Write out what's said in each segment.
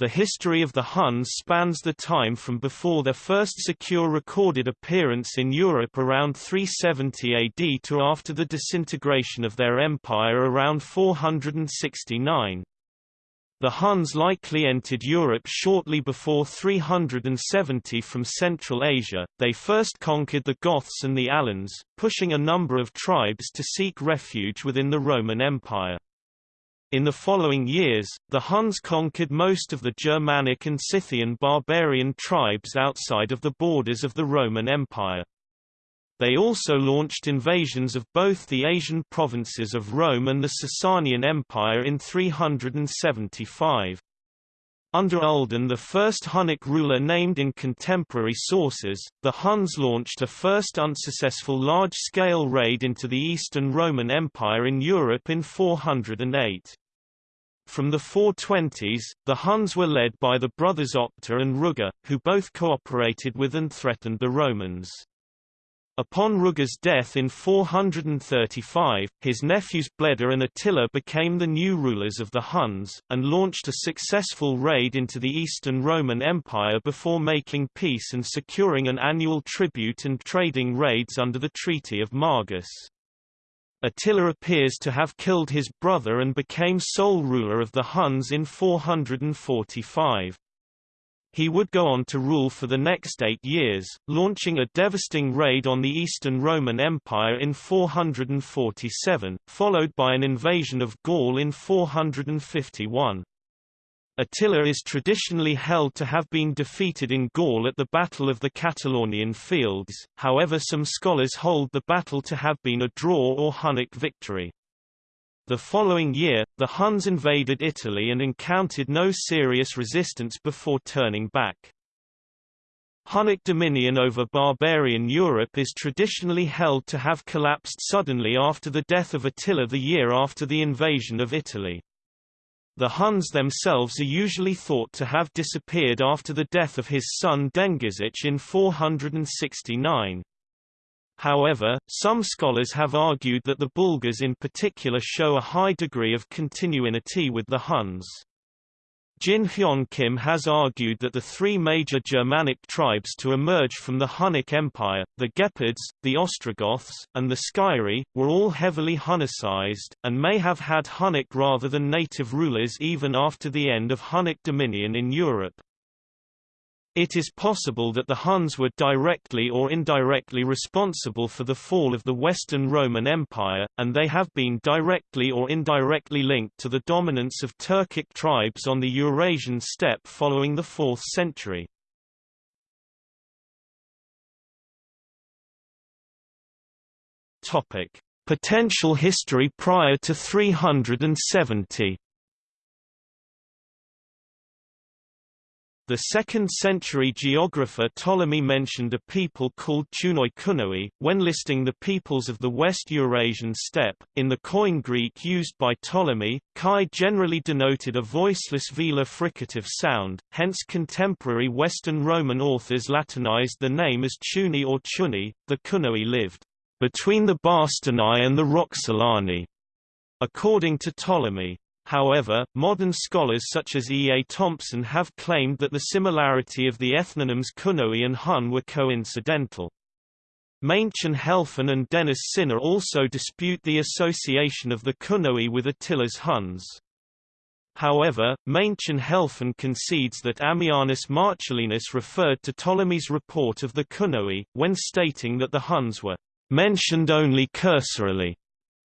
The history of the Huns spans the time from before their first secure recorded appearance in Europe around 370 AD to after the disintegration of their empire around 469. The Huns likely entered Europe shortly before 370 from Central Asia. They first conquered the Goths and the Alans, pushing a number of tribes to seek refuge within the Roman Empire. In the following years, the Huns conquered most of the Germanic and Scythian barbarian tribes outside of the borders of the Roman Empire. They also launched invasions of both the Asian provinces of Rome and the Sasanian Empire in 375. Under Uldin the first Hunnic ruler named in contemporary sources, the Huns launched a first unsuccessful large-scale raid into the Eastern Roman Empire in Europe in 408. From the 420s, the Huns were led by the brothers Octa and Ruga, who both cooperated with and threatened the Romans. Upon Ruga's death in 435, his nephews Bleda and Attila became the new rulers of the Huns, and launched a successful raid into the Eastern Roman Empire before making peace and securing an annual tribute and trading raids under the Treaty of Margus. Attila appears to have killed his brother and became sole ruler of the Huns in 445. He would go on to rule for the next eight years, launching a devastating raid on the Eastern Roman Empire in 447, followed by an invasion of Gaul in 451. Attila is traditionally held to have been defeated in Gaul at the Battle of the Catalaunian Fields, however some scholars hold the battle to have been a draw or Hunnic victory. The following year, the Huns invaded Italy and encountered no serious resistance before turning back. Hunnic dominion over barbarian Europe is traditionally held to have collapsed suddenly after the death of Attila the year after the invasion of Italy. The Huns themselves are usually thought to have disappeared after the death of his son Dengizich in 469. However, some scholars have argued that the Bulgars in particular show a high degree of continuity with the Huns. Jin Hyun Kim has argued that the three major Germanic tribes to emerge from the Hunnic Empire, the Gepids, the Ostrogoths, and the Sciri, were all heavily Hunnicized, and may have had Hunnic rather than native rulers even after the end of Hunnic dominion in Europe. It is possible that the Huns were directly or indirectly responsible for the fall of the Western Roman Empire, and they have been directly or indirectly linked to the dominance of Turkic tribes on the Eurasian steppe following the 4th century. Potential history prior to 370. The 2nd-century geographer Ptolemy mentioned a people called Tunoi when listing the peoples of the West Eurasian steppe. In the Koine Greek used by Ptolemy, chi generally denoted a voiceless velar fricative sound, hence contemporary Western Roman authors Latinized the name as Chuni or Chuni. The Kunoi lived between the Bastarnae and the Roxolani, according to Ptolemy. However, modern scholars such as E. A. Thompson have claimed that the similarity of the ethnonyms Kunoi and Hun were coincidental. Maenchen Helfen and Dennis Sinor also dispute the association of the Kunoi with Attila's Huns. However, Maenchen Helfen concedes that Ammianus Marcellinus referred to Ptolemy's report of the Kunoi, when stating that the Huns were mentioned only cursorily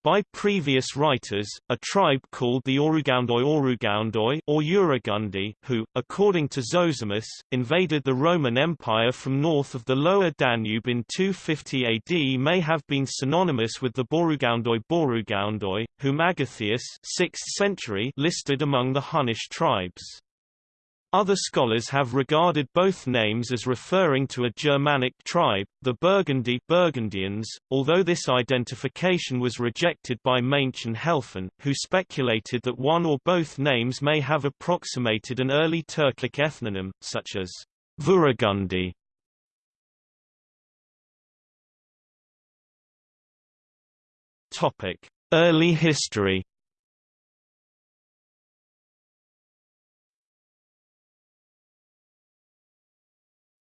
by previous writers, a tribe called the Orugoundoi Orugoundoi or Uragundi, who, according to Zosimus, invaded the Roman Empire from north of the lower Danube in 250 AD may have been synonymous with the Borugandoi Borugoundoi, whom Agathias 6th century listed among the Hunnish tribes. Other scholars have regarded both names as referring to a Germanic tribe, the Burgundy Burgundians, although this identification was rejected by Maenchen Helfen, who speculated that one or both names may have approximated an early Turkic ethnonym, such as Vuragundi. Early history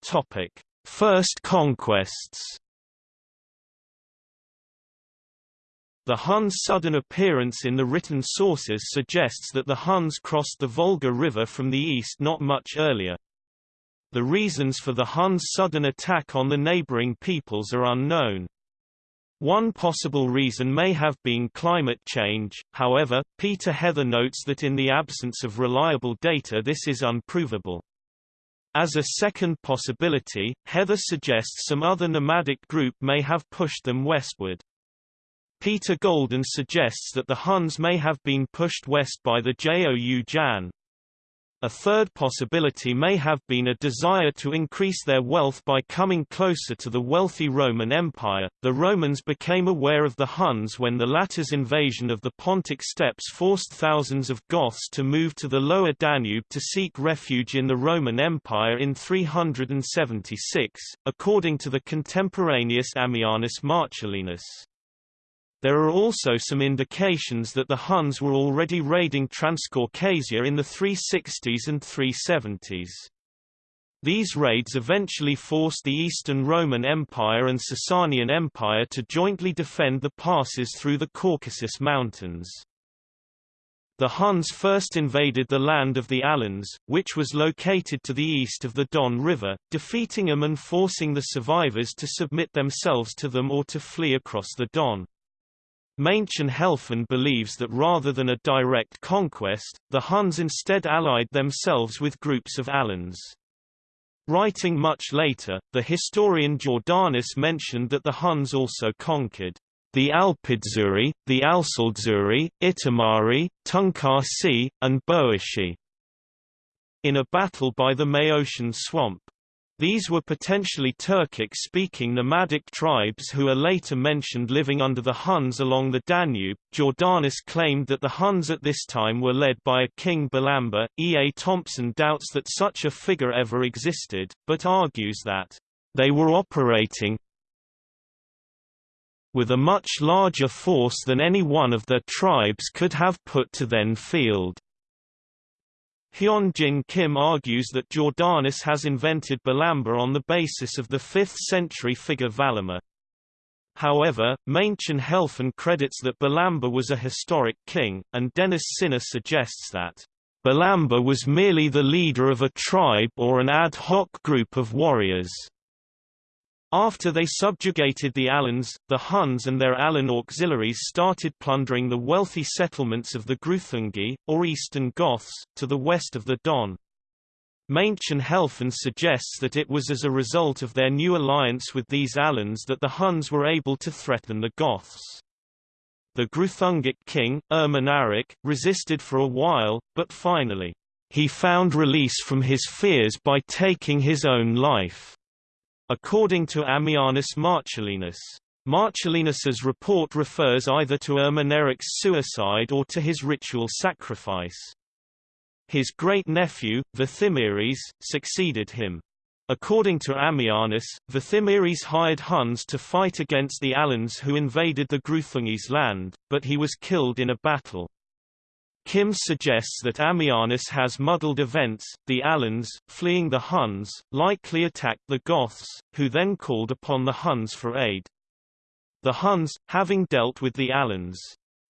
Topic: First conquests. The Huns' sudden appearance in the written sources suggests that the Huns crossed the Volga River from the east not much earlier. The reasons for the Huns' sudden attack on the neighboring peoples are unknown. One possible reason may have been climate change, however, Peter Heather notes that in the absence of reliable data this is unprovable. As a second possibility, Heather suggests some other nomadic group may have pushed them westward. Peter Golden suggests that the Huns may have been pushed west by the Jou Jan. A third possibility may have been a desire to increase their wealth by coming closer to the wealthy Roman Empire. The Romans became aware of the Huns when the latter's invasion of the Pontic steppes forced thousands of Goths to move to the lower Danube to seek refuge in the Roman Empire in 376, according to the contemporaneous Ammianus Marcellinus. There are also some indications that the Huns were already raiding Transcaucasia in the 360s and 370s. These raids eventually forced the Eastern Roman Empire and Sasanian Empire to jointly defend the passes through the Caucasus Mountains. The Huns first invaded the land of the Alans, which was located to the east of the Don River, defeating them and forcing the survivors to submit themselves to them or to flee across the Don. Maenchen Helfen believes that rather than a direct conquest, the Huns instead allied themselves with groups of Alans. Writing much later, the historian Jordanes mentioned that the Huns also conquered the Alpidzuri, the Alsaldzuri, Itamari, Tunkarsi, and Boishi in a battle by the Maeotian swamp. These were potentially Turkic-speaking nomadic tribes who are later mentioned living under the Huns along the Danube. Jordanes claimed that the Huns at this time were led by a king Balamber. E. A. Thompson doubts that such a figure ever existed, but argues that they were operating with a much larger force than any one of their tribes could have put to then field. Hyun Jin Kim argues that Jordanes has invented Balamber on the basis of the 5th century figure Valamur. However, Maenchen Helfen credits that Balamber was a historic king, and Dennis Sinor suggests that Balamber was merely the leader of a tribe or an ad hoc group of warriors. After they subjugated the Alans, the Huns and their Alan auxiliaries started plundering the wealthy settlements of the Greuthungi, or Eastern Goths, to the west of the Don. Maenchen Helfen suggests that it was as a result of their new alliance with these Alans that the Huns were able to threaten the Goths. The Greuthungic king, Ermanaric, resisted for a while, but finally, he found release from his fears by taking his own life. According to Ammianus Marcellinus, Marcellinus's report refers either to Ermanaric's suicide or to his ritual sacrifice. His great-nephew, Vethimires, succeeded him. According to Ammianus, Vethimires hired Huns to fight against the Alans who invaded the Greuthungi's land, but he was killed in a battle. Kim suggests that Ammianus has muddled events, the Alans, fleeing the Huns, likely attacked the Goths, who then called upon the Huns for aid. The Huns, having dealt with the Alans,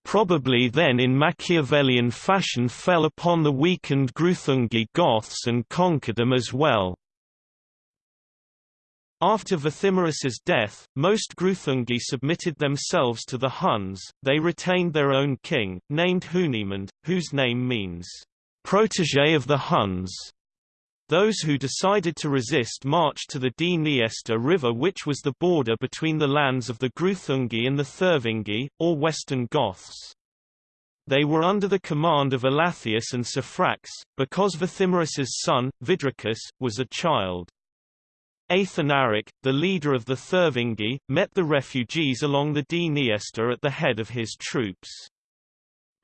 probably then in Machiavellian fashion fell upon the weakened Greuthungi Goths and conquered them as well. After Vethimiris's death, most Greuthungi submitted themselves to the Huns, they retained their own king, named Hunimund, whose name means, protégé of the Huns. Those who decided to resist marched to the Dniester River which was the border between the lands of the Greuthungi and the Thervingi, or Western Goths. They were under the command of Alatheus and Saphrax, because Vethimiris's son, Vidricus, was a child. Athanaric, the leader of the Thervingi, met the refugees along the Dniester at the head of his troops.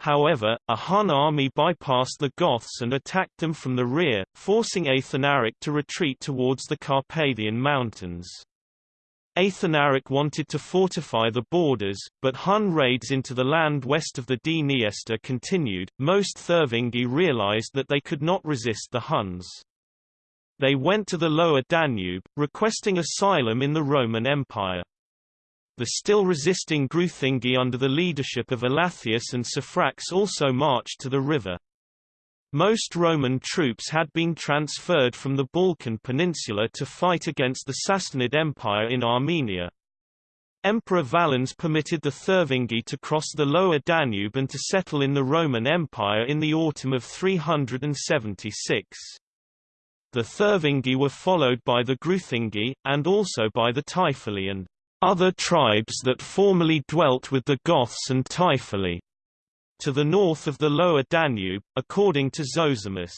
However, a Hun army bypassed the Goths and attacked them from the rear, forcing Athanaric to retreat towards the Carpathian Mountains. Athanaric wanted to fortify the borders, but Hun raids into the land west of the Dniester continued. Most Thervingi realized that they could not resist the Huns. They went to the lower Danube, requesting asylum in the Roman Empire. The still resisting Greuthungi under the leadership of Alatheus and Saphrax also marched to the river. Most Roman troops had been transferred from the Balkan Peninsula to fight against the Sassanid Empire in Armenia. Emperor Valens permitted the Thervingi to cross the lower Danube and to settle in the Roman Empire in the autumn of 376. The Thervingi were followed by the Greuthungi, and also by the Taifali and other tribes that formerly dwelt with the Goths and Taifali. To the north of the lower Danube, according to Zosimus.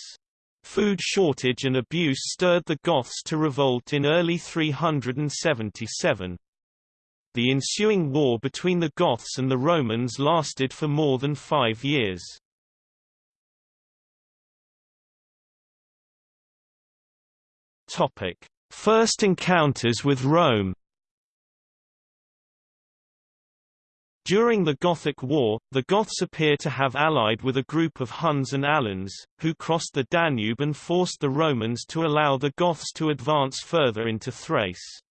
Food shortage and abuse stirred the Goths to revolt in early 377. The ensuing war between the Goths and the Romans lasted for more than five years. Topic: First encounters with Rome. During the Gothic War, the Goths appear to have allied with a group of Huns and Alans, who crossed the Danube and forced the Romans to allow the Goths to advance further into Thrace.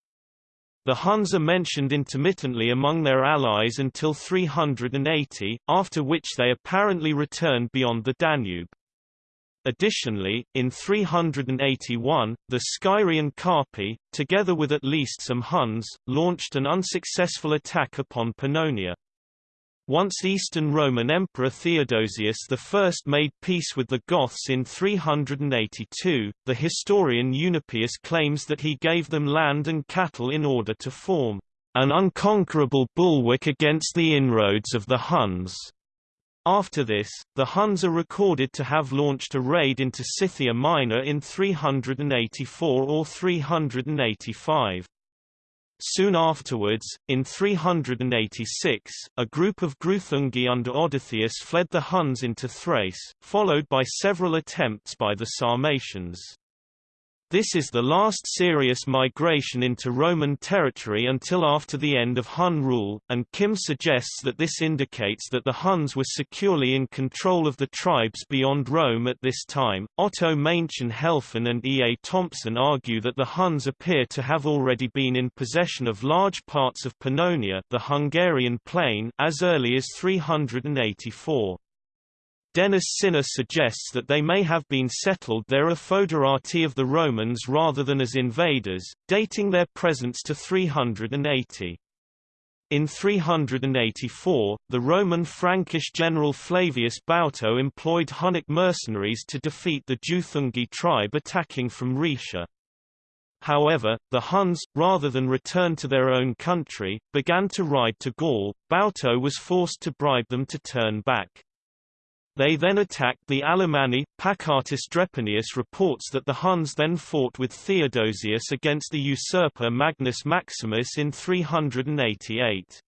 The Huns are mentioned intermittently among their allies until 380, after which they apparently returned beyond the Danube. Additionally, in 381, the Scyrian Carpi, together with at least some Huns, launched an unsuccessful attack upon Pannonia. Once Eastern Roman Emperor Theodosius I made peace with the Goths in 382, the historian Eunapius claims that he gave them land and cattle in order to form an unconquerable bulwark against the inroads of the Huns. After this, the Huns are recorded to have launched a raid into Scythia Minor in 384 or 385. Soon afterwards, in 386, a group of Greuthungi under Odotheus fled the Huns into Thrace, followed by several attempts by the Sarmatians. This is the last serious migration into Roman territory until after the end of Hun rule, and Kim suggests that this indicates that the Huns were securely in control of the tribes beyond Rome at this time. Otto Maenchen Helfen and E. A. Thompson argue that the Huns appear to have already been in possession of large parts of Pannonia the Hungarian plain as early as 384. Denis Sinor suggests that they may have been settled there a foederati of the Romans rather than as invaders, dating their presence to 380. In 384, the Roman Frankish general Flavius Bauto employed Hunnic mercenaries to defeat the Juthungi tribe attacking from Rhaetia. However, the Huns, rather than return to their own country, began to ride to Gaul. Bauto was forced to bribe them to turn back. They then attacked the Alemanni. Pacatus Drepanius reports that the Huns then fought with Theodosius against the usurper Magnus Maximus in 388.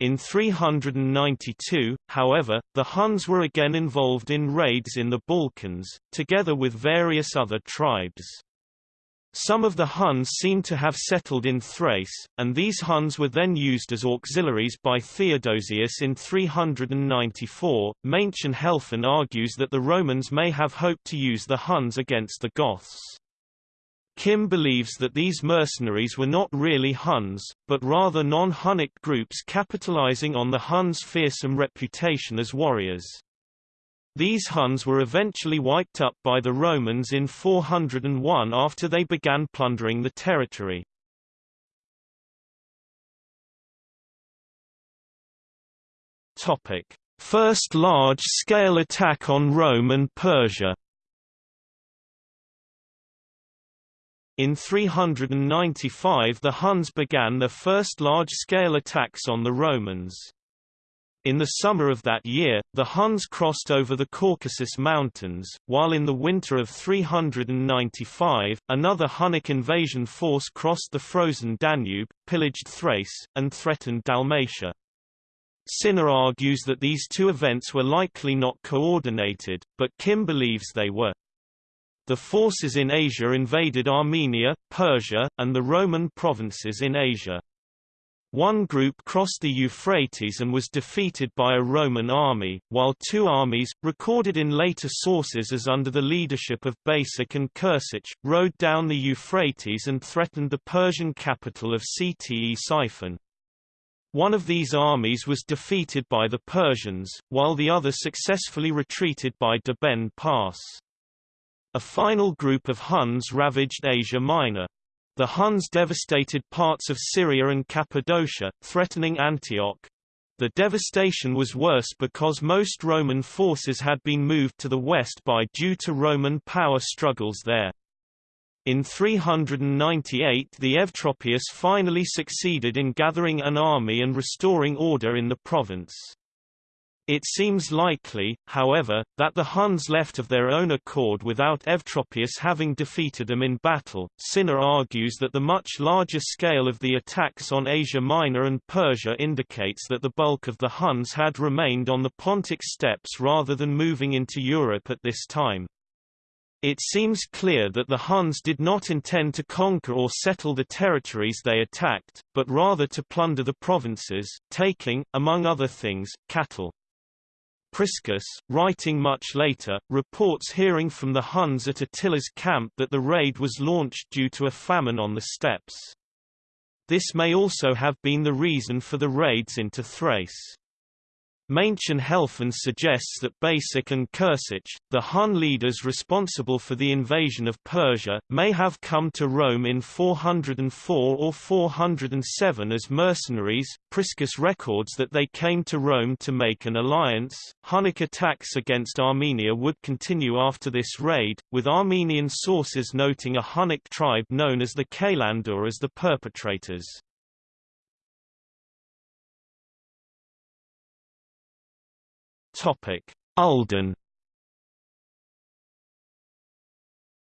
In 392, however, the Huns were again involved in raids in the Balkans, together with various other tribes. Some of the Huns seem to have settled in Thrace, and these Huns were then used as auxiliaries by Theodosius in 394. Maenchen Helfen argues that the Romans may have hoped to use the Huns against the Goths. Kim believes that these mercenaries were not really Huns, but rather non-Hunnic groups capitalizing on the Huns' fearsome reputation as warriors. These Huns were eventually wiped up by the Romans in 401 after they began plundering the territory. Topic: First large-scale attack on Rome and Persia. In 395 the Huns began their first large-scale attacks on the Romans. In the summer of that year, the Huns crossed over the Caucasus Mountains, while in the winter of 395, another Hunnic invasion force crossed the frozen Danube, pillaged Thrace, and threatened Dalmatia. Sinor argues that these two events were likely not coordinated, but Kim believes they were. The forces in Asia invaded Armenia, Persia, and the Roman provinces in Asia. One group crossed the Euphrates and was defeated by a Roman army, while two armies, recorded in later sources as under the leadership of Basich and Kursich, rode down the Euphrates and threatened the Persian capital of Ctesiphon. One of these armies was defeated by the Persians, while the other successfully retreated by Deben Pass. A final group of Huns ravaged Asia Minor. The Huns devastated parts of Syria and Cappadocia, threatening Antioch. The devastation was worse because most Roman forces had been moved to the west by due to Roman power struggles there. In 398 the Eutropius finally succeeded in gathering an army and restoring order in the province. It seems likely, however, that the Huns left of their own accord without Eutropius having defeated them in battle. Sinor argues that the much larger scale of the attacks on Asia Minor and Persia indicates that the bulk of the Huns had remained on the Pontic steppes rather than moving into Europe at this time. It seems clear that the Huns did not intend to conquer or settle the territories they attacked, but rather to plunder the provinces, taking, among other things, cattle. Priscus, writing much later, reports hearing from the Huns at Attila's camp that the raid was launched due to a famine on the steppes. This may also have been the reason for the raids into Thrace. Maenchen Helfen suggests that Basich and Kursich, the Hun leaders responsible for the invasion of Persia, may have come to Rome in 404 or 407 as mercenaries. Priscus records that they came to Rome to make an alliance. Hunnic attacks against Armenia would continue after this raid, with Armenian sources noting a Hunnic tribe known as the Kalandur as the perpetrators. Topic: Uldin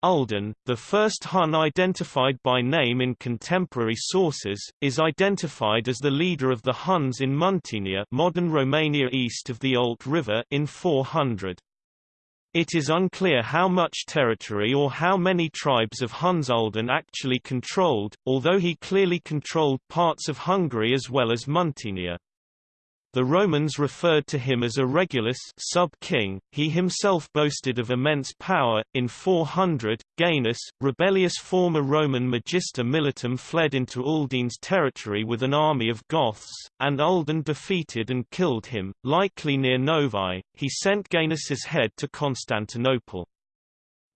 Uldin, the first Hun identified by name in contemporary sources, is identified as the leader of the Huns in Muntenia modern Romania east of the Olt River in 400. It is unclear how much territory or how many tribes of Huns Uldin actually controlled, although he clearly controlled parts of Hungary as well as Muntenia. The Romans referred to him as a Regulus sub-king. He himself boasted of immense power. In 400, Gainas, rebellious former Roman magister militum fled into Uldin's territory with an army of Goths, and Uldin defeated and killed him, likely near Novae. He sent Gainas's head to Constantinople.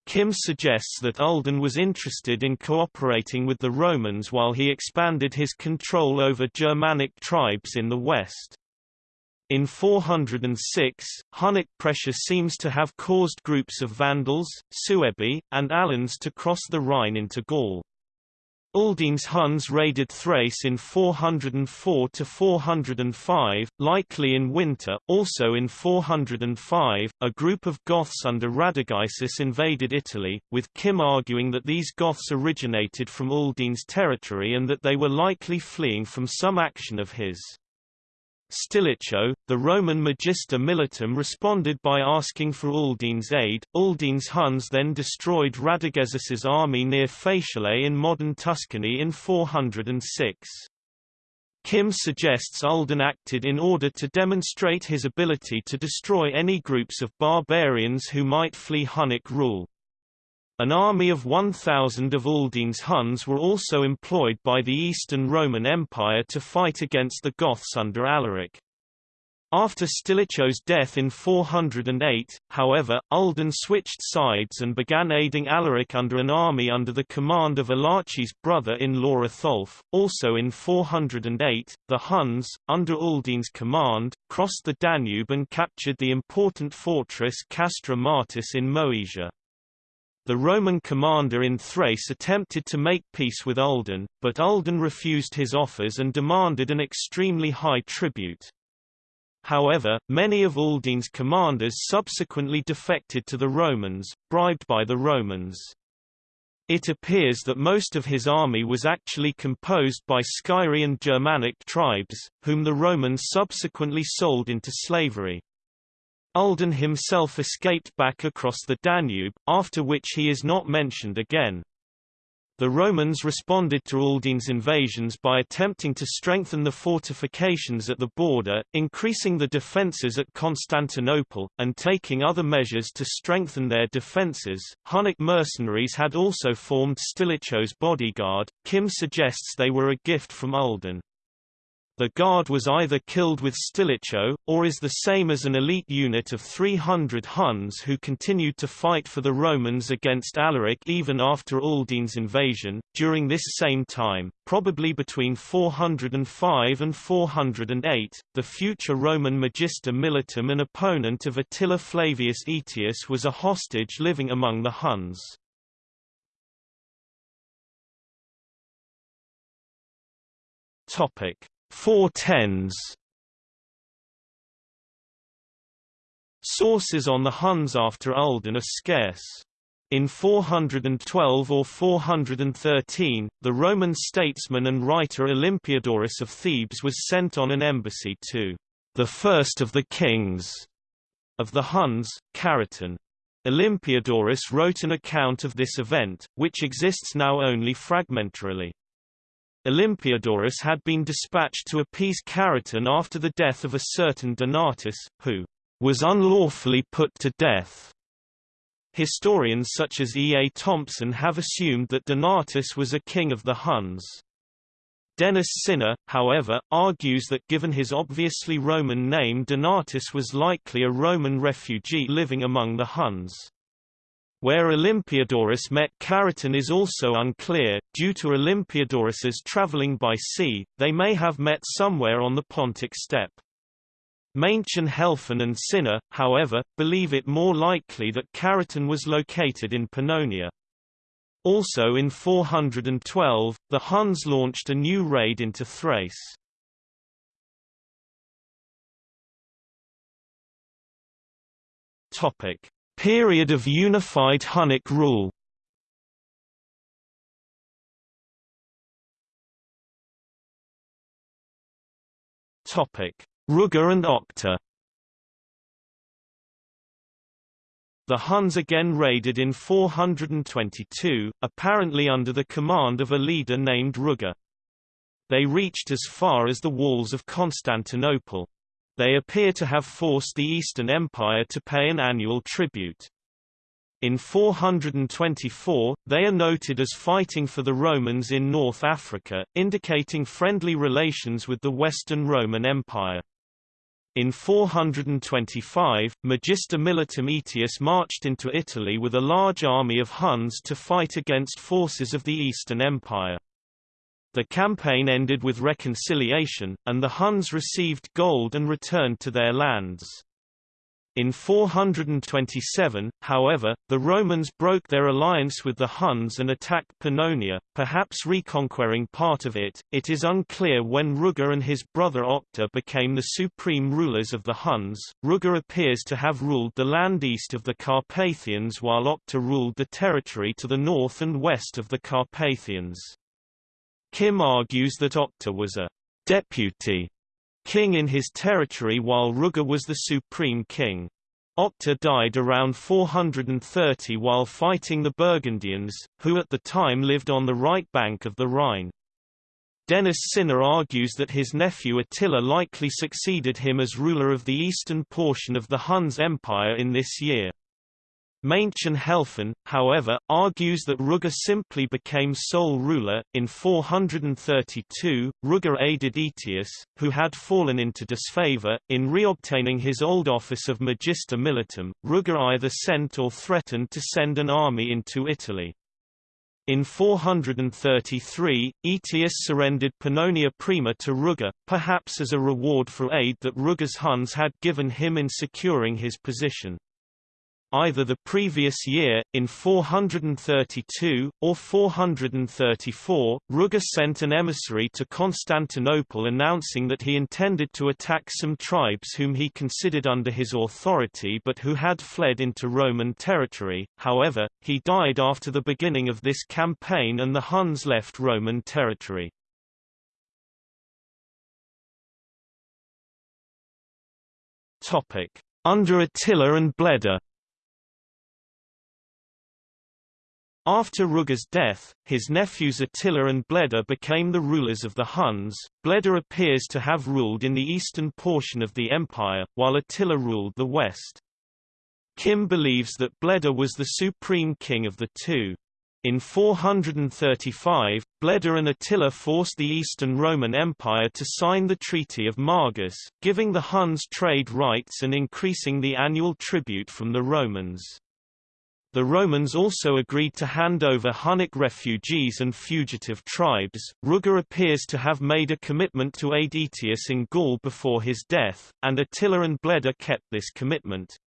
Kim suggests that Uldin was interested in cooperating with the Romans while he expanded his control over Germanic tribes in the west. In 406, Hunnic pressure seems to have caused groups of Vandals, Suebi, and Alans to cross the Rhine into Gaul. Uldin's Huns raided Thrace in 404–405, likely in winter. Also in 405, a group of Goths under Radagaisus invaded Italy, with Kim arguing that these Goths originated from Uldin's territory and that they were likely fleeing from some action of his. Stilicho, the Roman Magister Militum responded by asking for Uldin's aid. Uldin's Huns then destroyed Radagaisus's army near Faesulae in modern Tuscany in 406. Kim suggests Uldin acted in order to demonstrate his ability to destroy any groups of barbarians who might flee Hunnic rule. An army of 1,000 of Uldin's Huns were also employed by the Eastern Roman Empire to fight against the Goths under Alaric. After Stilicho's death in 408, however, Uldin switched sides and began aiding Alaric under an army under the command of Alaric's brother-in-law Athaulf. Also in 408, the Huns, under Uldin's command, crossed the Danube and captured the important fortress Castra Martis in Moesia. The Roman commander in Thrace attempted to make peace with Uldin, but Uldin refused his offers and demanded an extremely high tribute. However, many of Uldin's commanders subsequently defected to the Romans, bribed by the Romans. It appears that most of his army was actually composed by Scyrian Germanic tribes, whom the Romans subsequently sold into slavery. Uldin himself escaped back across the Danube, after which he is not mentioned again. The Romans responded to Uldin's invasions by attempting to strengthen the fortifications at the border, increasing the defences at Constantinople, and taking other measures to strengthen their defences. Hunnic mercenaries had also formed Stilicho's bodyguard. Kim suggests they were a gift from Uldin. The guard was either killed with Stilicho, or is the same as an elite unit of 300 Huns who continued to fight for the Romans against Alaric even after Uldin's invasion. During this same time, probably between 405 and 408, the future Roman Magister Militum and opponent of Attila Flavius Aetius was a hostage living among the Huns. Topic: Four tens Sources on the Huns after Uldin are scarce. In 412 or 413, the Roman statesman and writer Olympiodorus of Thebes was sent on an embassy to the first of the kings of the Huns, Charaton. Olympiodorus wrote an account of this event, which exists now only fragmentarily. Olympiodorus had been dispatched to appease Charaton after the death of a certain Donatus, who was unlawfully put to death. Historians such as E. A. Thompson have assumed that Donatus was a king of the Huns. Dennis Sinor, however, argues that given his obviously Roman name Donatus was likely a Roman refugee living among the Huns. Where Olympiodorus met Charaton is also unclear, due to Olympiodorus's travelling by sea, they may have met somewhere on the Pontic steppe. Maenchen Helfen and Sinor, however, believe it more likely that Charaton was located in Pannonia. Also in 412, the Huns launched a new raid into Thrace. Topic: Period of unified Hunnic rule Ruga and Octa The Huns again raided in 422, apparently under the command of a leader named Ruga. They reached as far as the walls of Constantinople. They appear to have forced the Eastern Empire to pay an annual tribute. In 424, they are noted as fighting for the Romans in North Africa, indicating friendly relations with the Western Roman Empire. In 425, Magister Militum Aetius marched into Italy with a large army of Huns to fight against forces of the Eastern Empire. The campaign ended with reconciliation, and the Huns received gold and returned to their lands. In 427, however, the Romans broke their alliance with the Huns and attacked Pannonia, perhaps reconquering part of it. It is unclear when Ruga and his brother Octa became the supreme rulers of the Huns. Ruga appears to have ruled the land east of the Carpathians while Octa ruled the territory to the north and west of the Carpathians. Kim argues that Octa was a deputy king in his territory while Ruga was the supreme king. Octa died around 430 while fighting the Burgundians, who at the time lived on the right bank of the Rhine. Dennis Sinor argues that his nephew Attila likely succeeded him as ruler of the eastern portion of the Huns Empire in this year. Maenchen Helfen, however, argues that Ruga simply became sole ruler. In 432, Ruga aided Aetius, who had fallen into disfavor, in reobtaining his old office of Magister Militum. Ruga either sent or threatened to send an army into Italy. In 433, Aetius surrendered Pannonia Prima to Ruga, perhaps as a reward for aid that Ruga's Huns had given him in securing his position either the previous year, in 432, or 434, Ruga sent an emissary to Constantinople announcing that he intended to attack some tribes whom he considered under his authority but who had fled into Roman territory, however, he died after the beginning of this campaign and the Huns left Roman territory. Under Attila and Bleda After Ruga's death, his nephews Attila and Bleda became the rulers of the Huns. Bleda appears to have ruled in the eastern portion of the empire, while Attila ruled the west. Kim believes that Bleda was the supreme king of the two. In 435, Bleda and Attila forced the Eastern Roman Empire to sign the Treaty of Margus, giving the Huns trade rights and increasing the annual tribute from the Romans. The Romans also agreed to hand over Hunnic refugees and fugitive tribes. Ruga appears to have made a commitment to aid Aetius in Gaul before his death, and Attila and Bleda kept this commitment.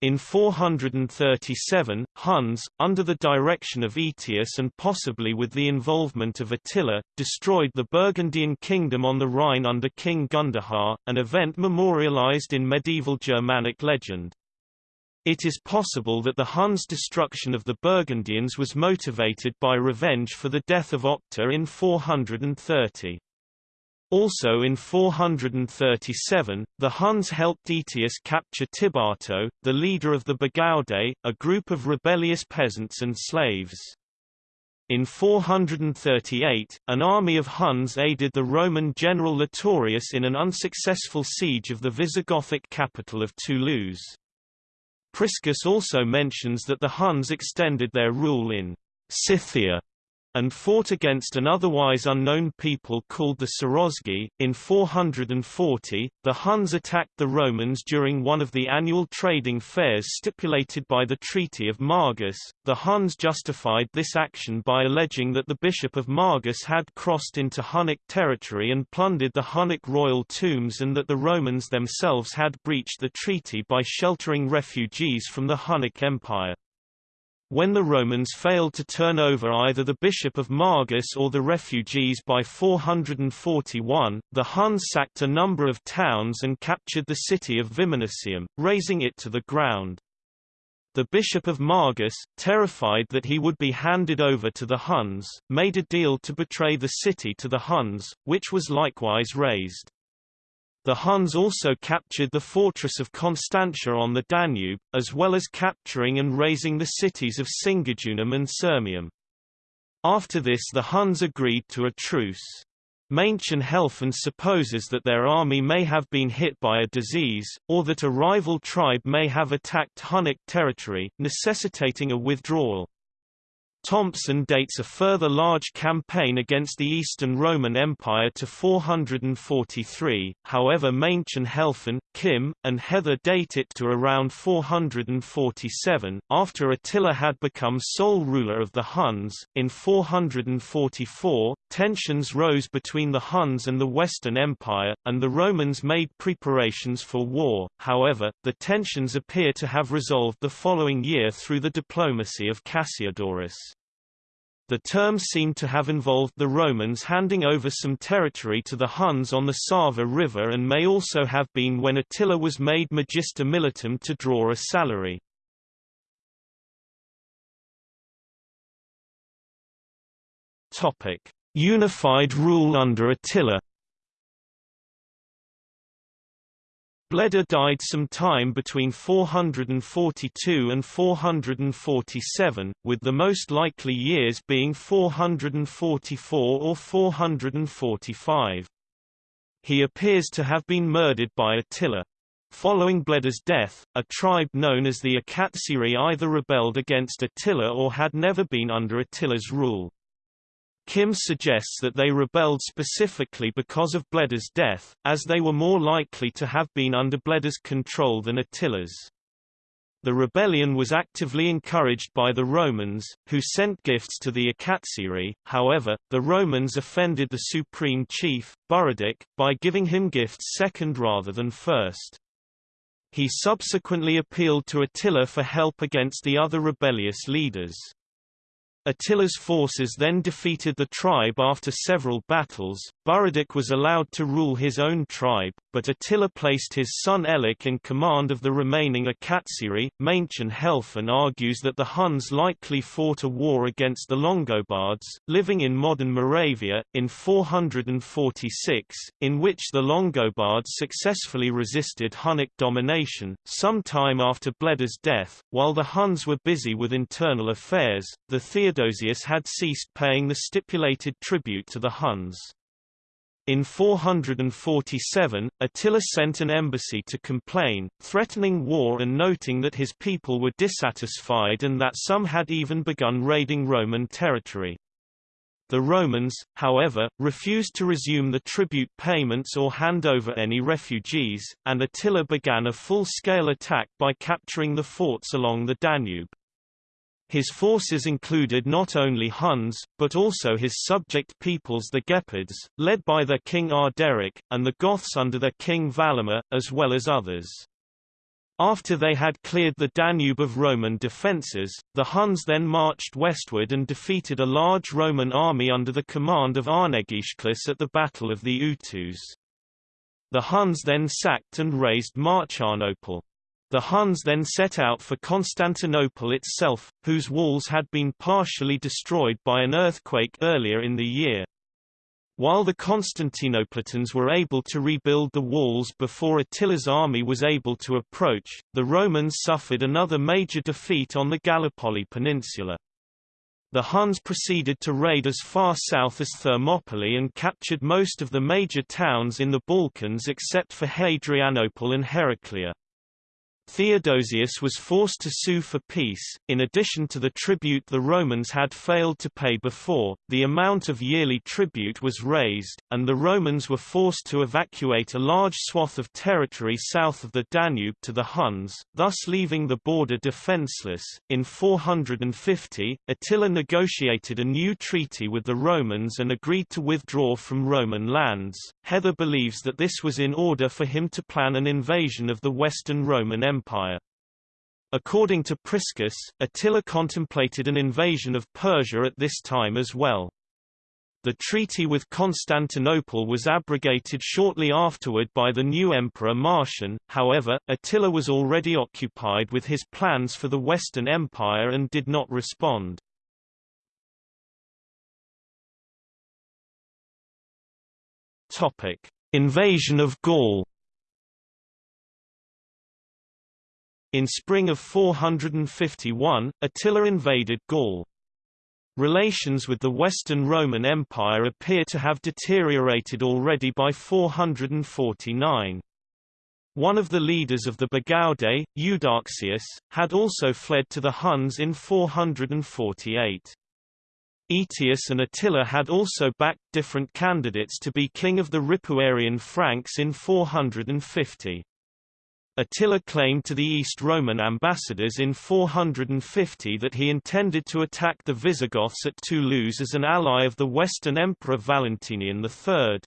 In 437, Huns, under the direction of Aetius and possibly with the involvement of Attila, destroyed the Burgundian kingdom on the Rhine under King Gundahar, an event memorialized in medieval Germanic legend. It is possible that the Huns' destruction of the Burgundians was motivated by revenge for the death of Octa in 430. Also in 437, the Huns helped Aetius capture Tibatto, the leader of the Bagaudae, a group of rebellious peasants and slaves. In 438, an army of Huns aided the Roman general Litorius in an unsuccessful siege of the Visigothic capital of Toulouse. Priscus also mentions that the Huns extended their rule in Scythia and fought against an otherwise unknown people called the Sarosgi. In 440, the Huns attacked the Romans during one of the annual trading fairs stipulated by the Treaty of Margus. The Huns justified this action by alleging that the Bishop of Margus had crossed into Hunnic territory and plundered the Hunnic royal tombs and that the Romans themselves had breached the treaty by sheltering refugees from the Hunnic Empire. When the Romans failed to turn over either the bishop of Margus or the refugees by 441, the Huns sacked a number of towns and captured the city of Viminacium, razing it to the ground. The bishop of Margus, terrified that he would be handed over to the Huns, made a deal to betray the city to the Huns, which was likewise razed. The Huns also captured the fortress of Constantia on the Danube, as well as capturing and razing the cities of Singidunum and Sirmium. After this the Huns agreed to a truce. Maenchen Helfen supposes that their army may have been hit by a disease, or that a rival tribe may have attacked Hunnic territory, necessitating a withdrawal. Thompson dates a further large campaign against the Eastern Roman Empire to 443, however Maenchen Helfen, Kim, and Heather date it to around 447. After Attila had become sole ruler of the Huns, in 444, tensions rose between the Huns and the Western Empire, and the Romans made preparations for war, however, the tensions appear to have resolved the following year through the diplomacy of Cassiodorus. The term seemed to have involved the Romans handing over some territory to the Huns on the Sava River and may also have been when Attila was made Magister Militum to draw a salary. Unified rule under Attila Bleda died some time between 442 and 447, with the most likely years being 444 or 445. He appears to have been murdered by Attila. Following Bleda's death, a tribe known as the Akatziri either rebelled against Attila or had never been under Attila's rule. Kim suggests that they rebelled specifically because of Bleda's death, as they were more likely to have been under Bleda's control than Attila's. The rebellion was actively encouraged by the Romans, who sent gifts to the Akatziri, however, the Romans offended the supreme chief, Buradic, by giving him gifts second rather than first. He subsequently appealed to Attila for help against the other rebellious leaders. Attila's forces then defeated the tribe after several battles. Buruduk was allowed to rule his own tribe, but Attila placed his son Ellac in command of the remaining Akatziri. Maenchen Helfen argues that the Huns likely fought a war against the Longobards, living in modern Moravia, in 446, in which the Longobards successfully resisted Hunnic domination. Some time after Bleda's death, while the Huns were busy with internal affairs, the Theodosius had ceased paying the stipulated tribute to the Huns. In 447, Attila sent an embassy to complain, threatening war and noting that his people were dissatisfied and that some had even begun raiding Roman territory. The Romans, however, refused to resume the tribute payments or hand over any refugees, and Attila began a full-scale attack by capturing the forts along the Danube. His forces included not only Huns, but also his subject peoples the Gepids, led by their king Arderic, and the Goths under their king Valamir, as well as others. After they had cleared the Danube of Roman defences, the Huns then marched westward and defeated a large Roman army under the command of Arnegisclus at the Battle of the Utus. The Huns then sacked and razed Marcianople. The Huns then set out for Constantinople itself, whose walls had been partially destroyed by an earthquake earlier in the year. While the Constantinopolitans were able to rebuild the walls before Attila's army was able to approach, the Romans suffered another major defeat on the Gallipoli Peninsula. The Huns proceeded to raid as far south as Thermopylae and captured most of the major towns in the Balkans except for Hadrianople and Heraclea. Theodosius was forced to sue for peace. In addition to the tribute the Romans had failed to pay before, the amount of yearly tribute was raised, and the Romans were forced to evacuate a large swath of territory south of the Danube to the Huns, thus leaving the border defenseless. In 450, Attila negotiated a new treaty with the Romans and agreed to withdraw from Roman lands. Heather believes that this was in order for him to plan an invasion of the Western Roman Empire. Empire. According to Priscus, Attila contemplated an invasion of Persia at this time as well. The treaty with Constantinople was abrogated shortly afterward by the new emperor Marcian, however, Attila was already occupied with his plans for the Western Empire and did not respond. Topic. Invasion of Gaul In spring of 451, Attila invaded Gaul. Relations with the Western Roman Empire appear to have deteriorated already by 449. One of the leaders of the Bagaudae, Eudoxius, had also fled to the Huns in 448. Aetius and Attila had also backed different candidates to be king of the Ripuarian Franks in 450. Attila claimed to the East Roman ambassadors in 450 that he intended to attack the Visigoths at Toulouse as an ally of the Western Emperor Valentinian III.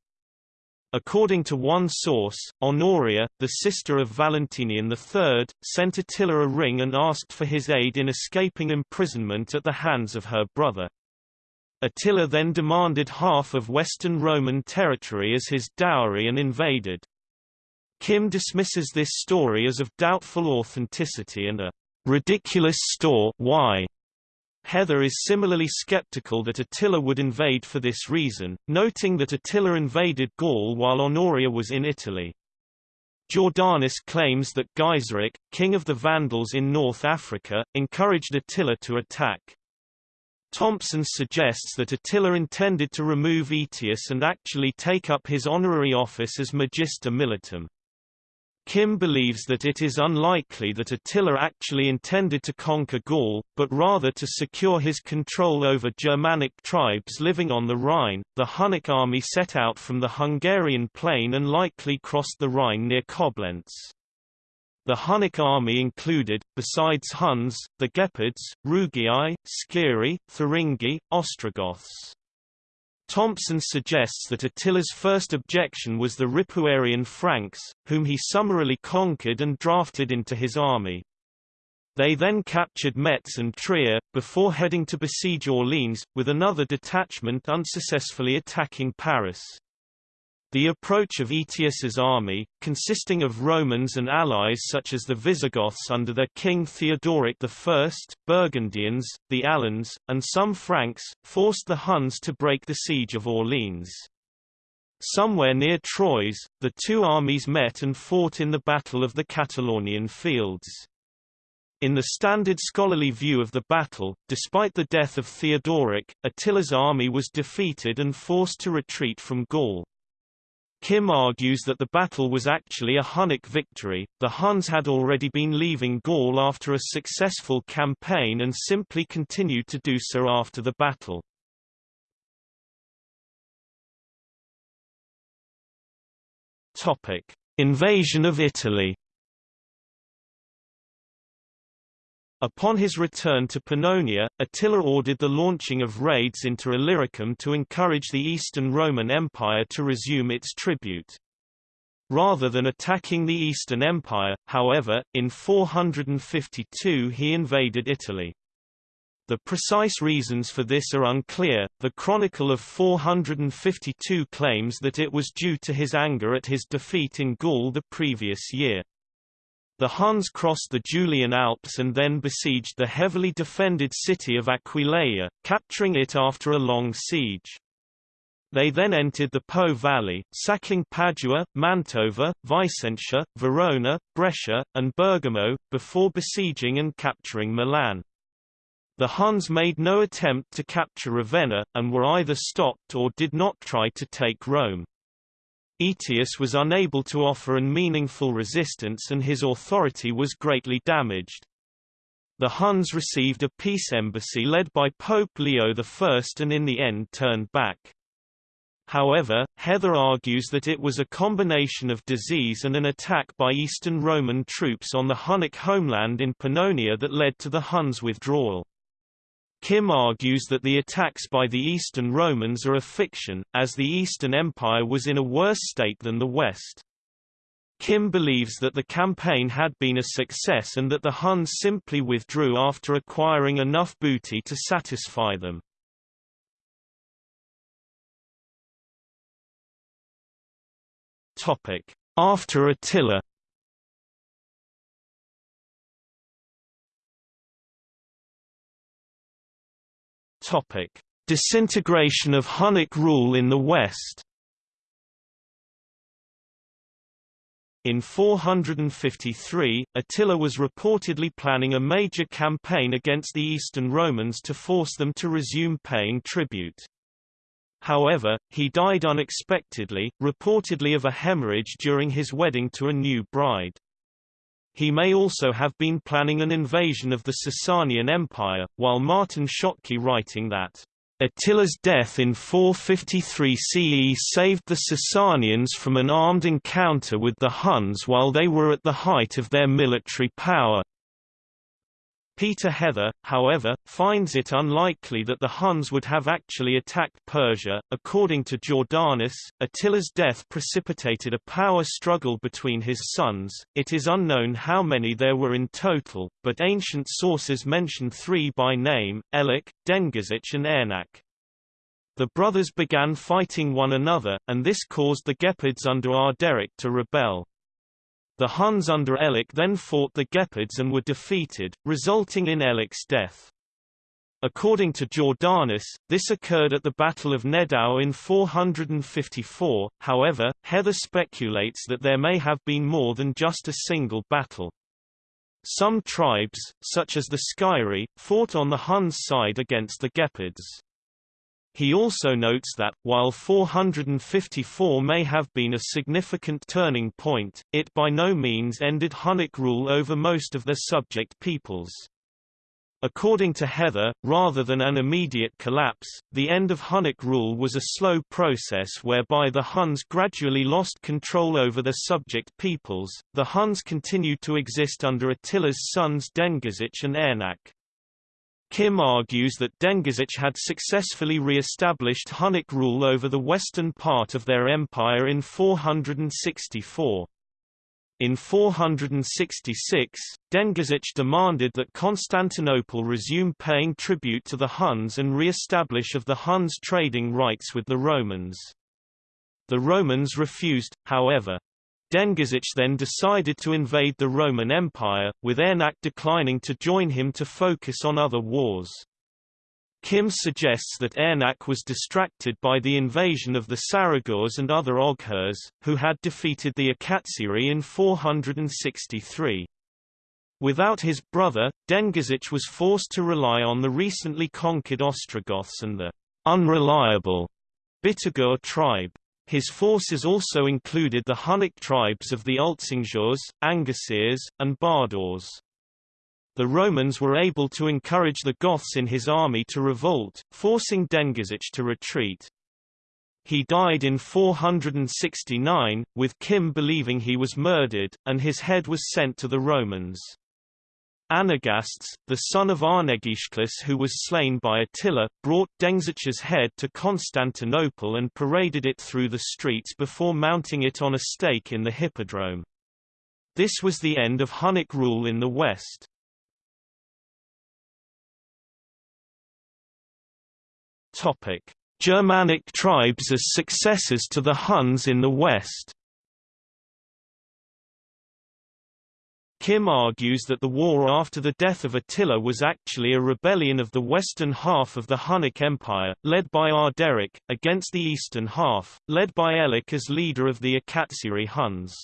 According to one source, Honoria, the sister of Valentinian III, sent Attila a ring and asked for his aid in escaping imprisonment at the hands of her brother. Attila then demanded half of Western Roman territory as his dowry and invaded. Kim dismisses this story as of doubtful authenticity and a ridiculous store why. Heather is similarly skeptical that Attila would invade for this reason, noting that Attila invaded Gaul while Honoria was in Italy. Jordanes claims that Gaiseric, king of the Vandals in North Africa, encouraged Attila to attack. Thompson suggests that Attila intended to remove Aetius and actually take up his honorary office as Magister Militum. Kim believes that it is unlikely that Attila actually intended to conquer Gaul, but rather to secure his control over Germanic tribes living on the Rhine. The Hunnic army set out from the Hungarian plain and likely crossed the Rhine near Koblenz. The Hunnic army included, besides Huns, the Gepids, Rugii, Sciri, Thuringi, Ostrogoths. Thompson suggests that Attila's first objection was the Ripuarian Franks, whom he summarily conquered and drafted into his army. They then captured Metz and Trier, before heading to besiege Orleans, with another detachment unsuccessfully attacking Paris. The approach of Aetius's army, consisting of Romans and allies such as the Visigoths under their king Theodoric I, Burgundians, the Alans, and some Franks, forced the Huns to break the siege of Orleans. Somewhere near Troyes, the two armies met and fought in the Battle of the Catalaunian Fields. In the standard scholarly view of the battle, despite the death of Theodoric, Attila's army was defeated and forced to retreat from Gaul. Kim argues that the battle was actually a Hunnic victory, the Huns had already been leaving Gaul after a successful campaign and simply continued to do so after the battle. Invasion of Italy. Upon his return to Pannonia, Attila ordered the launching of raids into Illyricum to encourage the Eastern Roman Empire to resume its tribute. Rather than attacking the Eastern Empire, however, in 452 he invaded Italy. The precise reasons for this are unclear. The Chronicle of 452 claims that it was due to his anger at his defeat in Gaul the previous year. The Huns crossed the Julian Alps and then besieged the heavily defended city of Aquileia, capturing it after a long siege. They then entered the Po Valley, sacking Padua, Mantova, Vicentia, Verona, Brescia, and Bergamo, before besieging and capturing Milan. The Huns made no attempt to capture Ravenna, and were either stopped or did not try to take Rome. Aetius was unable to offer an meaningful resistance and his authority was greatly damaged. The Huns received a peace embassy led by Pope Leo I and in the end turned back. However, Heather argues that it was a combination of disease and an attack by Eastern Roman troops on the Hunnic homeland in Pannonia that led to the Huns' withdrawal. Kim argues that the attacks by the Eastern Romans are a fiction, as the Eastern Empire was in a worse state than the West. Kim believes that the campaign had been a success and that the Huns simply withdrew after acquiring enough booty to satisfy them. After Attila Topic: Disintegration of Hunnic rule in the West. In 453, Attila was reportedly planning a major campaign against the Eastern Romans to force them to resume paying tribute. However, he died unexpectedly, reportedly of a hemorrhage during his wedding to a new bride. He may also have been planning an invasion of the Sasanian Empire, while Martin Schottky writing that Attila's death in 453 CE saved the Sasanians from an armed encounter with the Huns while they were at the height of their military power. Peter Heather, however, finds it unlikely that the Huns would have actually attacked Persia. According to Jordanes, Attila's death precipitated a power struggle between his sons. It is unknown how many there were in total, but ancient sources mention three by name: Ellac, Dengizich, and Ernak. The brothers began fighting one another, and this caused the Gepids under Arderic to rebel. The Huns under Ellac then fought the Gepids and were defeated, resulting in Ellac's death. According to Jordanes, this occurred at the Battle of Nedao in 454, however, Heather speculates that there may have been more than just a single battle. Some tribes, such as the Sciri, fought on the Huns' side against the Gepids. He also notes that, while 454 may have been a significant turning point, it by no means ended Hunnic rule over most of their subject peoples. According to Heather, rather than an immediate collapse, the end of Hunnic rule was a slow process whereby the Huns gradually lost control over their subject peoples. The Huns continued to exist under Attila's sons Dengizich and Ernak. Kim argues that Dengizich had successfully re-established Hunnic rule over the western part of their empire in 464. In 466, Dengizich demanded that Constantinople resume paying tribute to the Huns and re-establish of the Huns trading rights with the Romans. The Romans refused, however. Dengizich then decided to invade the Roman Empire, with Ernak declining to join him to focus on other wars. Kim suggests that Ernak was distracted by the invasion of the Saragurs and other Oghurs, who had defeated the Akatziri in 463. Without his brother, Dengizich was forced to rely on the recently conquered Ostrogoths and the unreliable Bitigur tribe. His forces also included the Hunnic tribes of the Altsingurs, Angasirs, and Bardors. The Romans were able to encourage the Goths in his army to revolt, forcing Dengizich to retreat. He died in 469, with Kim believing he was murdered, and his head was sent to the Romans. Anagastes, the son of Arnegisclus who was slain by Attila, brought Dengizich's head to Constantinople and paraded it through the streets before mounting it on a stake in the Hippodrome. This was the end of Hunnic rule in the West. Germanic tribes as successors to the Huns in the West. Kim argues that the war after the death of Attila was actually a rebellion of the western half of the Hunnic Empire, led by Arderic, against the eastern half, led by Ellac as leader of the Akatziri Huns.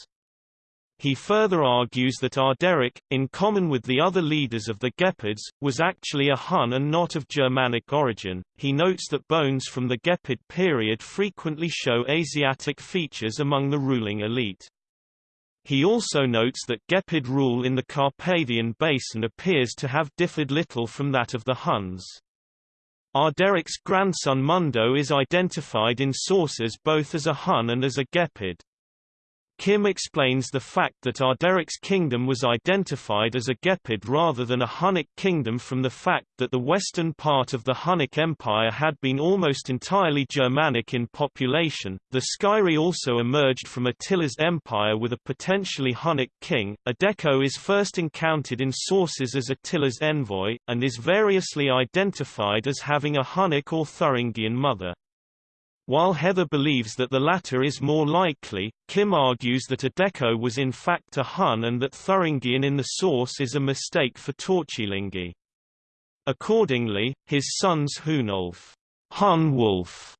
He further argues that Arderic, in common with the other leaders of the Gepids, was actually a Hun and not of Germanic origin. He notes that bones from the Gepid period frequently show Asiatic features among the ruling elite. He also notes that Gepid rule in the Carpathian Basin appears to have differed little from that of the Huns. Arderic's grandson Mundo is identified in sources both as a Hun and as a Gepid. Kim explains the fact that Arderic's kingdom was identified as a Gepid rather than a Hunnic kingdom from the fact that the western part of the Hunnic Empire had been almost entirely Germanic in population. The Sciri also emerged from Attila's empire with a potentially Hunnic king. Edeko is first encountered in sources as Attila's envoy, and is variously identified as having a Hunnic or Thuringian mother. While Heather believes that the latter is more likely, Kim argues that Edeko was in fact a Hun and that Thuringian in the source is a mistake for Torcilingi. Accordingly, his sons Hunulf Hun Wolf,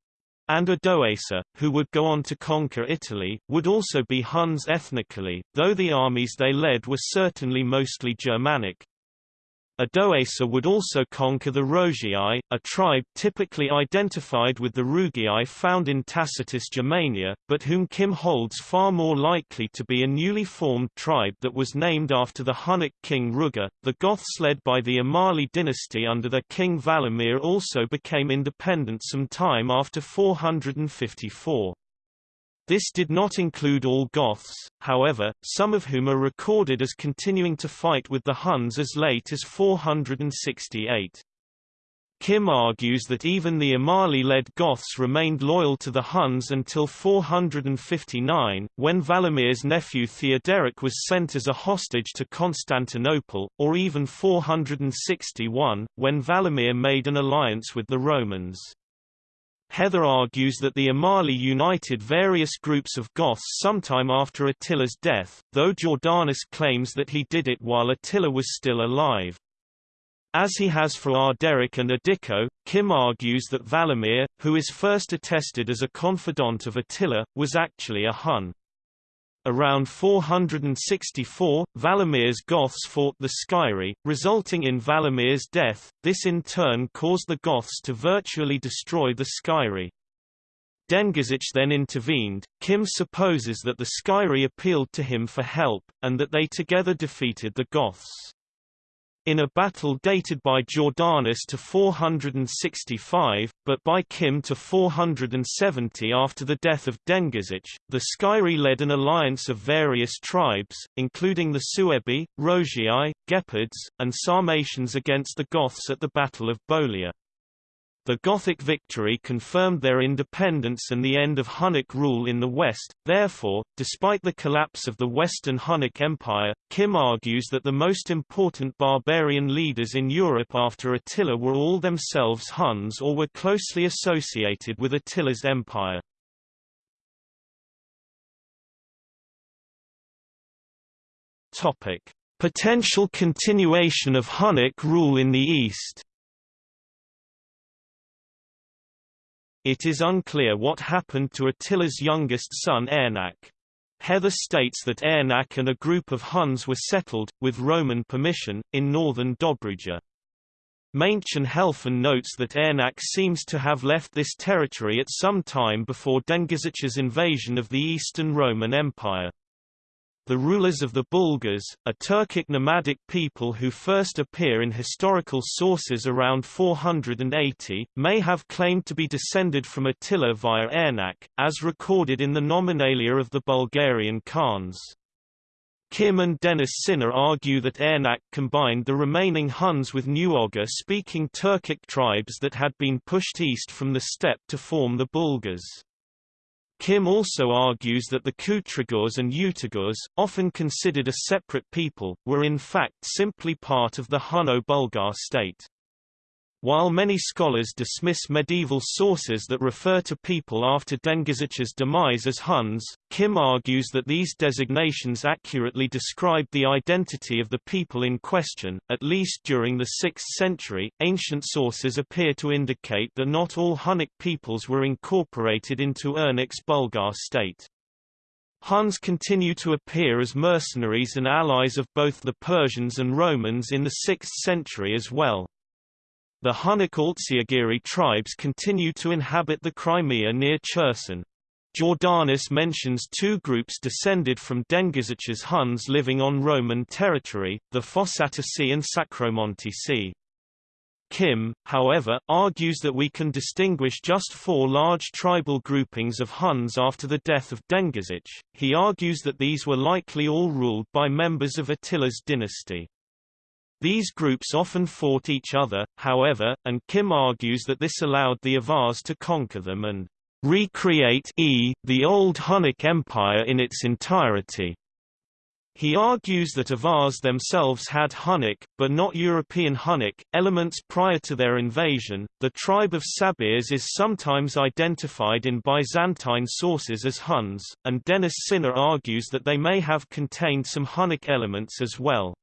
and Odoacer, who would go on to conquer Italy, would also be Huns ethnically, though the armies they led were certainly mostly Germanic. Odoacer would also conquer the Rogii, a tribe typically identified with the Rugii found in Tacitus Germania, but whom Kim holds far more likely to be a newly formed tribe that was named after the Hunnic king Ruga. The Goths led by the Amali dynasty under their king Valamir also became independent some time after 454. This did not include all Goths, however, some of whom are recorded as continuing to fight with the Huns as late as 468. Kim argues that even the Amali-led Goths remained loyal to the Huns until 459, when Valamir's nephew Theoderic was sent as a hostage to Constantinople, or even 461, when Valamir made an alliance with the Romans. Heather argues that the Amali united various groups of Goths sometime after Attila's death, though Jordanes claims that he did it while Attila was still alive. As he has for Arderic and Edeko, Kim argues that Valamir, who is first attested as a confidant of Attila, was actually a Hun. Around 464, Valamir's Goths fought the Sciri, resulting in Valamir's death. This in turn caused the Goths to virtually destroy the Sciri. Dengizich then intervened. Kim supposes that the Sciri appealed to him for help, and that they together defeated the Goths. In a battle dated by Jordanes to 465, but by Kim to 470 after the death of Dengizich, the Sciri led an alliance of various tribes, including the Suebi, Rogii, Gepids, and Sarmatians against the Goths at the Battle of Bolia. The Gothic victory confirmed their independence and the end of Hunnic rule in the West, therefore, despite the collapse of the Western Hunnic Empire, Kim argues that the most important barbarian leaders in Europe after Attila were all themselves Huns or were closely associated with Attila's empire. Topic. Potential continuation of Hunnic rule in the East It is unclear what happened to Attila's youngest son Ernak. Heather states that Ernak and a group of Huns were settled, with Roman permission, in northern Dobruja. Maenchen Helfen notes that Ernak seems to have left this territory at some time before Dengizich's invasion of the Eastern Roman Empire. The rulers of the Bulgars, a Turkic nomadic people who first appear in historical sources around 480, may have claimed to be descended from Attila via Ernak, as recorded in the nominalia of the Bulgarian Khans. Kim and Denis Sinor argue that Ernak combined the remaining Huns with Nuogar-speaking Turkic tribes that had been pushed east from the steppe to form the Bulgars. Kim also argues that the Kutrigurs and Utigurs, often considered a separate people, were in fact simply part of the Hunno-Bulgar state. While many scholars dismiss medieval sources that refer to people after Dengizich's demise as Huns, Kim argues that these designations accurately describe the identity of the people in question, at least during the 6th century. Ancient sources appear to indicate that not all Hunnic peoples were incorporated into Ernak's Bulgar state. Huns continue to appear as mercenaries and allies of both the Persians and Romans in the 6th century as well. The Hunnic Altziagiri tribes continue to inhabit the Crimea near Cherson. Jordanes mentions two groups descended from Dengizich's Huns living on Roman territory, the Fossatici and Sacromontisi. Kim, however, argues that we can distinguish just four large tribal groupings of Huns after the death of Dengizich. He argues that these were likely all ruled by members of Attila's dynasty. These groups often fought each other, however, and Kim argues that this allowed the Avars to conquer them and recreate e, the old Hunnic Empire in its entirety. He argues that Avars themselves had Hunnic, but not European Hunnic, elements prior to their invasion. The tribe of Sabirs is sometimes identified in Byzantine sources as Huns, and Denis Sinor argues that they may have contained some Hunnic elements as well.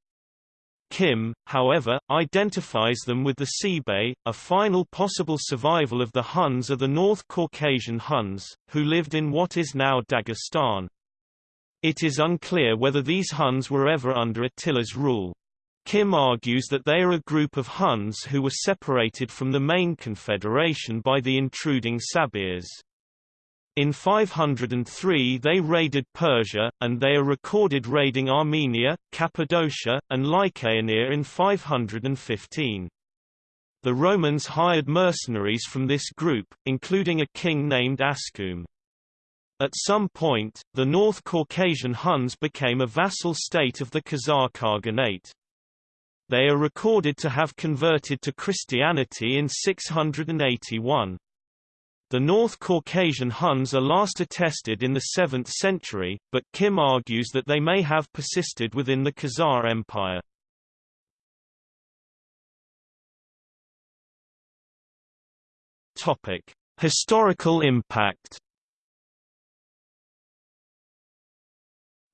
Kim, however, identifies them with the Sibe. A final possible survival of the Huns are the North Caucasian Huns, who lived in what is now Dagestan. It is unclear whether these Huns were ever under Attila's rule. Kim argues that they are a group of Huns who were separated from the main confederation by the intruding Sabirs. In 503 they raided Persia, and they are recorded raiding Armenia, Cappadocia, and Lycaonia in 515. The Romans hired mercenaries from this group, including a king named Ascum. At some point, the North Caucasian Huns became a vassal state of the Khazar Khaganate. They are recorded to have converted to Christianity in 681. The North Caucasian Huns are last attested in the 7th century, but Kim argues that they may have persisted within the Khazar Empire. Topic: Historical impact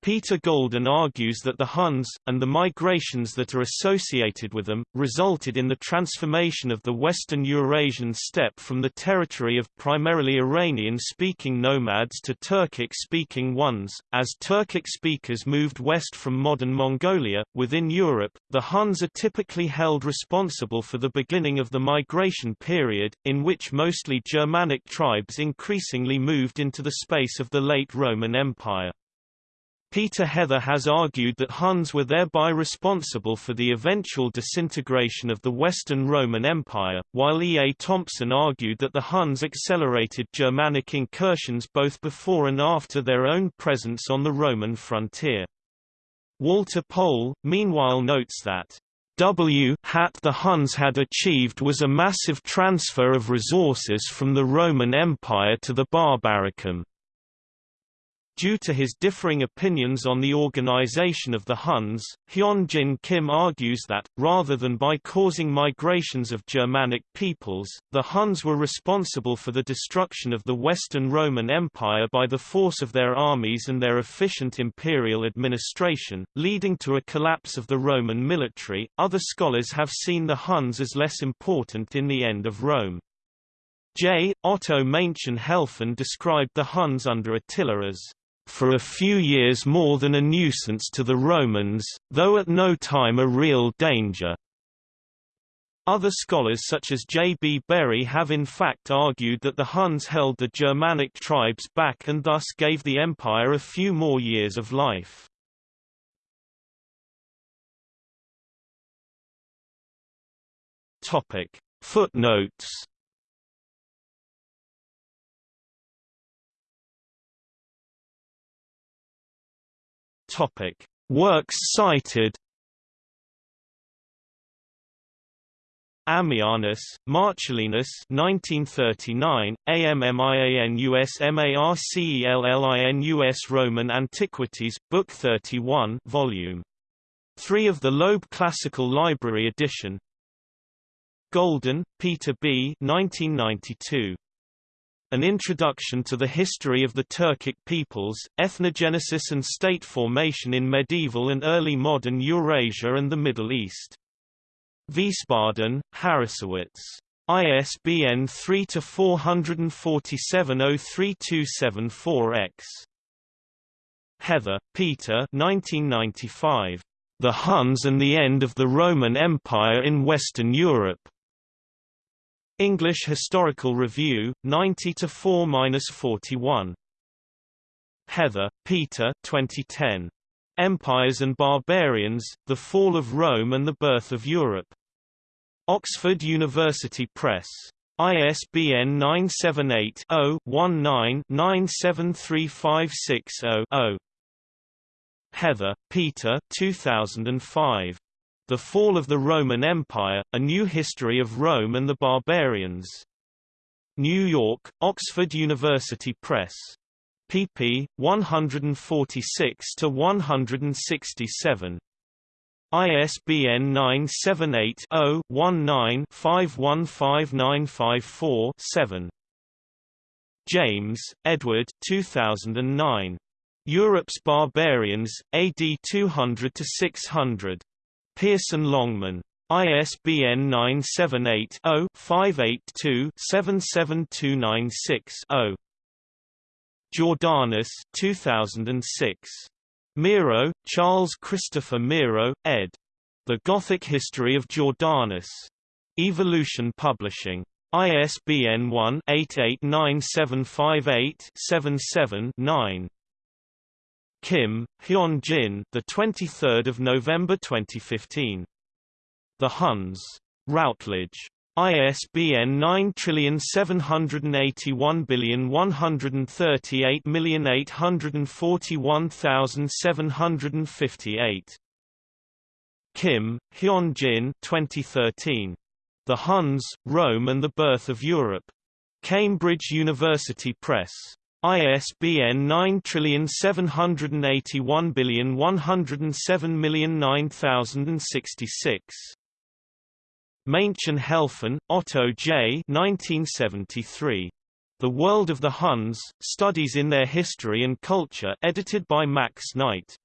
Peter Golden argues that the Huns, and the migrations that are associated with them, resulted in the transformation of the western Eurasian steppe from the territory of primarily Iranian-speaking nomads to Turkic-speaking ones. As Turkic speakers moved west from modern Mongolia, within Europe, the Huns are typically held responsible for the beginning of the migration period, in which mostly Germanic tribes increasingly moved into the space of the late Roman Empire. Peter Heather has argued that Huns were thereby responsible for the eventual disintegration of the Western Roman Empire, while E. A. Thompson argued that the Huns accelerated Germanic incursions both before and after their own presence on the Roman frontier. Walter Pohl, meanwhile notes that W hat the Huns had achieved was a massive transfer of resources from the Roman Empire to the Barbaricum. Due to his differing opinions on the organization of the Huns, Hyun-Jin Kim argues that, rather than by causing migrations of Germanic peoples, the Huns were responsible for the destruction of the Western Roman Empire by the force of their armies and their efficient imperial administration, leading to a collapse of the Roman military. Other scholars have seen the Huns as less important in the end of Rome. J. Otto Maenchen-Helfen described the Huns under Attila as for a few years more than a nuisance to the Romans, though at no time a real danger. Other scholars such as J. B. Bury have in fact argued that the Huns held the Germanic tribes back and thus gave the empire a few more years of life. Footnotes Topic: Works cited. Ammianus, Marcellinus 1939, AMMIANUS MARCELLINUS Roman Antiquities, Book 31 Volume 3 of the Loeb Classical Library edition Golden, Peter B. 1992. An Introduction to the History of the Turkic Peoples, Ethnogenesis and State Formation in Medieval and Early Modern Eurasia and the Middle East. Wiesbaden, Harrassowitz. ISBN 3-447-03274-X. Heather, Peter 1995. The Huns and the End of the Roman Empire in Western Europe. English Historical Review, 90 to 4-41. Heather, Peter 2010. Empires and Barbarians, The Fall of Rome and the Birth of Europe. Oxford University Press. ISBN 978-0-19-973560-0. Heather, Peter 2005. The Fall of the Roman Empire, A New History of Rome and the Barbarians. New York, Oxford University Press. pp. 146–167. ISBN 978-0-19-515954-7. James, Edward 2009. Europe's Barbarians, AD 200–600. Pearson Longman. ISBN 978-0-582-77296-0. Jordanes 2006. Mierow, Charles Christopher Mierow, ed. The Gothic History of Jordanes. Evolution Publishing. ISBN 1-889758-77-9. Kim, Hyun Jin, the 23rd of November 2015. The Huns. Routledge. ISBN 9781138841758. Kim, Hyun Jin 2013. The Huns, Rome and the Birth of Europe. Cambridge University Press. ISBN 9781107009066. Maenchen-Helfen, Otto J. 1973. The World of the Huns, Studies in Their History and Culture edited by Max Knight.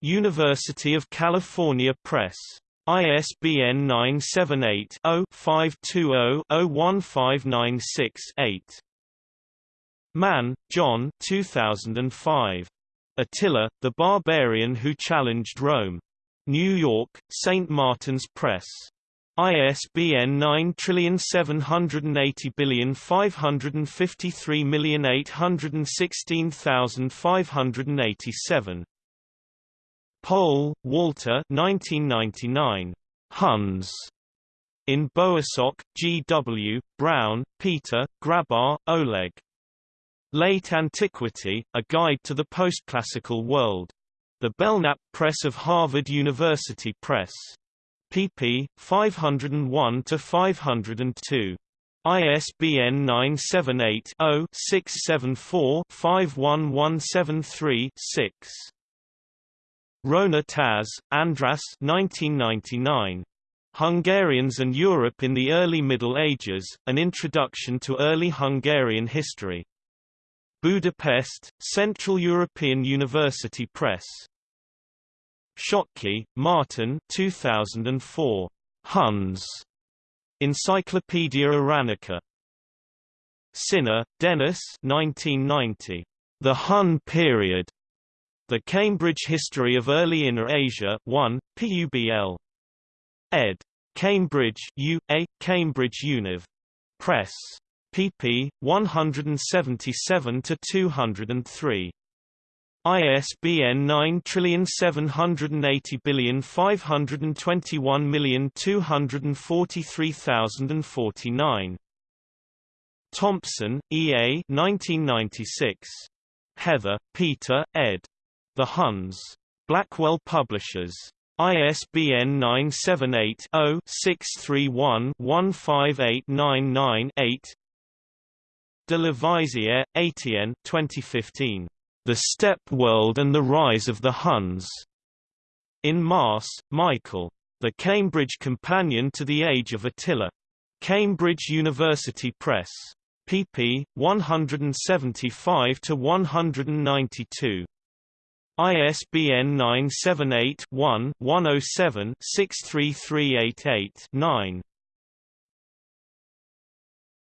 University of California Press. ISBN 978 0 520 01596 8. Mann, John 2005. Attila, the Barbarian Who Challenged Rome. New York, St. Martin's Press. ISBN 9780553816587. Pohl, Walter 1999. Huns. In Bowersock, G. W., Brown, Peter, Grabar, Oleg. Late Antiquity, A Guide to the Postclassical World. The Belknap Press of Harvard University Press. pp. 501 to 502. ISBN 978 0 674 51173 6. Róna-Tas, Andras 1999. Hungarians and Europe in the Early Middle Ages, An Introduction to Early Hungarian History. Budapest, Central European University Press. Schottky, Martin 2004. Huns. Encyclopaedia Iranica. Sinor, Dennis 1990. The Hun Period. The Cambridge History of Early Inner Asia 1, PUBL. ed. Cambridge U. A. Cambridge Univ. Press. Pp. 177-203. ISBN 9780521243049. Thompson, E. A. 1996. Heather, Peter, ed. The Huns. Blackwell Publishers. ISBN 978-0-631-15899-8 De la Vaissière, Etienne 2015. The Steppe World and the Rise of the Huns. In Maas, Michael. The Cambridge Companion to the Age of Attila. Cambridge University Press. pp. 175 to 192. ISBN 978-1-107-63388-9.